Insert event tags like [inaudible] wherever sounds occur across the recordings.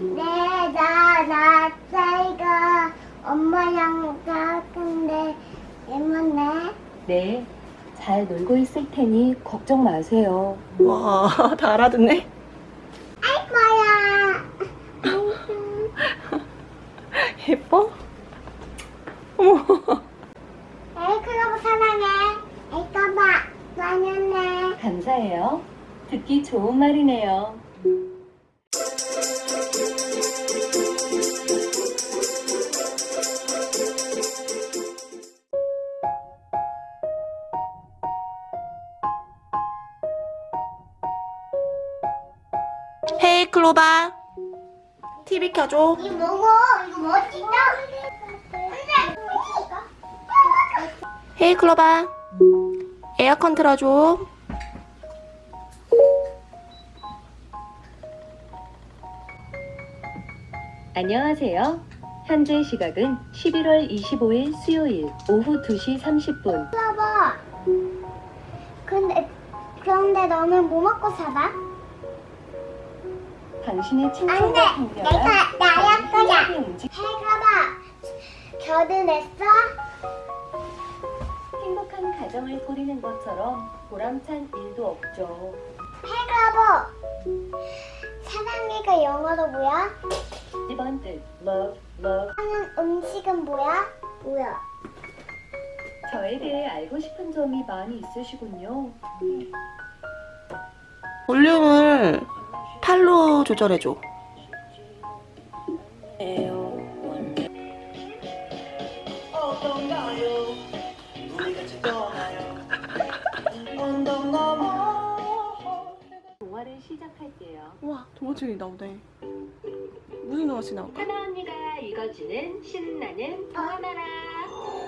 네, 나, 나, 사이가 엄마랑 가는데 애만네. 네, 잘 놀고 있을 테니 걱정 마세요. 와, [laughs] 다 알아듣네. 아이고야. [laughs] 예뻐? 어머. 에이, 클로브 사랑해. 에이, 까봐. 많았네. 감사해요. 듣기 좋은 말이네요. 클로바. TV 켜줘. 이거 먹어. 이거. 근데, 헤이 클로바. 에어컨 틀어줘. 안녕하세요. 현재 시각은 11월 25일 수요일 오후 2시 30분. 봐봐. 근데, 그런데 너는 뭐 먹고 살아? 당신의 안 친구가 돼. 강렬한 내가 나야 거야. 움직- 해가봐. 결혼했어? 행복한 가정을 꾸리는 것처럼 보람찬 일도 없죠. 해가봐. 사랑해가 영어로 뭐야? 1번 뜻 love, love. 하는 음식은 뭐야? 뭐야? 저에 대해 알고 싶은 점이 많이 있으시군요. 볼륨을 8로 조절해줘. 동화를 시작할게요. 우와, 동화책이 나오네. 무슨 동화책 나올까? 하나 언니가 읽어주는 신나는 동화나라.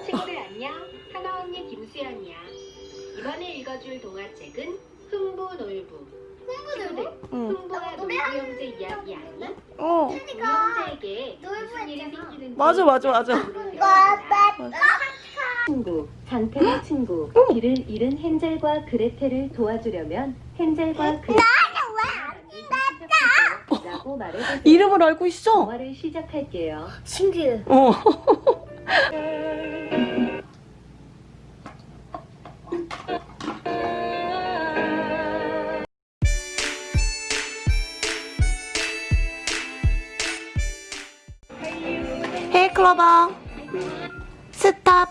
친구들 안녕. 하나 언니 김수연이야. 이번에 읽어줄 동화책은 흥부놀부. 친구들, 응. 흥부와 놀부 형제 이야기 아니? 어, 우리 형제에게 놀부 무슨 일이 했잖아. 생기는지 맞아, 맞아, 맞아. 맞아. 친구, 장태의 친구, 길을 잃은 헨젤과 그레텔을 도와주려면 헨젤과 그레텔 라고 말해보세요. 이름을 알고 있어? 동화를 시작할게요. 신규. 어. [laughs] 클로버 스탑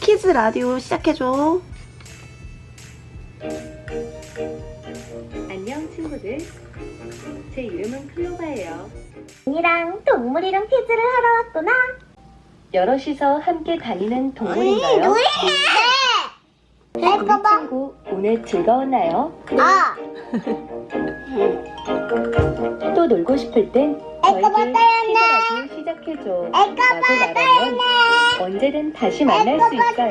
키즈 라디오 시작해줘 안녕 친구들. 제 이름은 클로바예요. 언니랑 동물이랑 퀴즈를 하러 왔구나. 여럿이서 함께 다니는 동물인가요? 네. 우리 친구 오늘 즐거웠나요? 아, 또 놀고 싶을 땐 저에게 라디오 시작해줘 라고 말하면 언제든 다시 만날 수 있어요.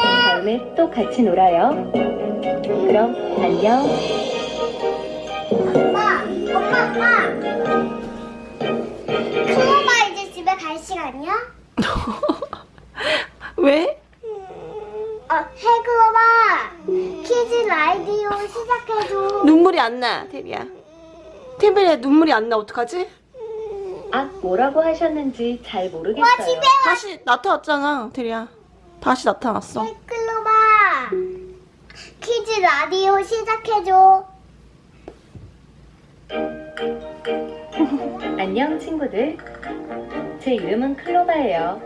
다음에 또 같이 놀아요. 그럼 안녕. 엄마, 엄마, 엄마. 클로바 이제 집에 갈 시간이야? [laughs] 왜? 어, 해클로바 키즈 라디오 시작해줘. 눈물이 안나 테리야 테리야 눈물이 안 나 어떡하지? 아 뭐라고 하셨는지 잘 모르겠어요. 집에 다시 나타났잖아 테리야 다시 나타났어 해클로바 키즈 라디오 시작해줘. [laughs] 안녕 친구들. 제 이름은 클로바예요.